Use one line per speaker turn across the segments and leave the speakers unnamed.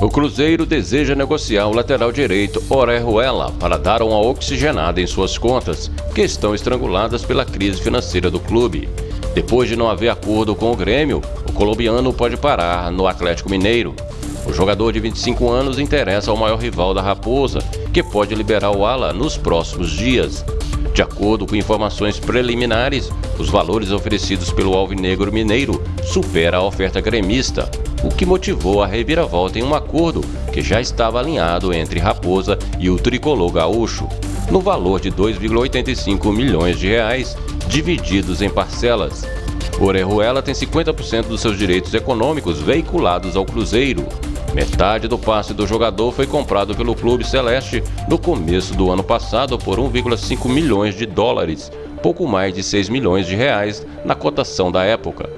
O Cruzeiro deseja negociar o lateral direito Orejuela para dar uma oxigenada em suas contas, que estão estranguladas pela crise financeira do clube. Depois de não haver acordo com o Grêmio, o colombiano pode parar no Atlético Mineiro. O jogador de 25 anos interessa ao maior rival da Raposa, que pode liberar o ala nos próximos dias. De acordo com informações preliminares, os valores oferecidos pelo Alvinegro Mineiro supera a oferta gremista, o que motivou a reviravolta em um acordo que já estava alinhado entre Raposa e o tricolor gaúcho, no valor de 2,85 milhões de reais, divididos em parcelas. Orejuela tem 50% dos seus direitos econômicos veiculados ao Cruzeiro. Metade do passe do jogador foi comprado pelo Clube Celeste no começo do ano passado por 1,5 milhões de dólares, pouco mais de 6 milhões de reais na cotação da época.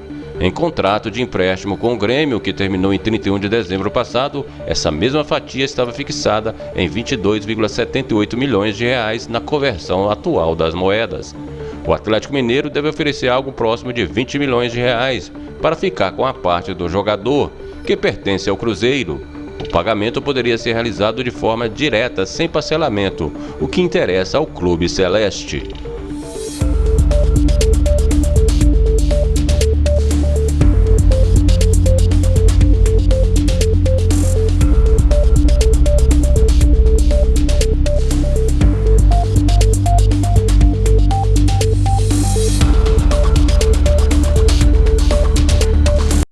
Em contrato de empréstimo com o Grêmio, que terminou em 31 de dezembro passado, essa mesma fatia estava fixada em 22,78 milhões de reais na conversão atual das moedas. O Atlético Mineiro deve oferecer algo próximo de 20 milhões de reais para ficar com a parte do jogador, que pertence ao Cruzeiro. O pagamento poderia ser realizado de forma direta, sem parcelamento, o que interessa ao Clube Celeste.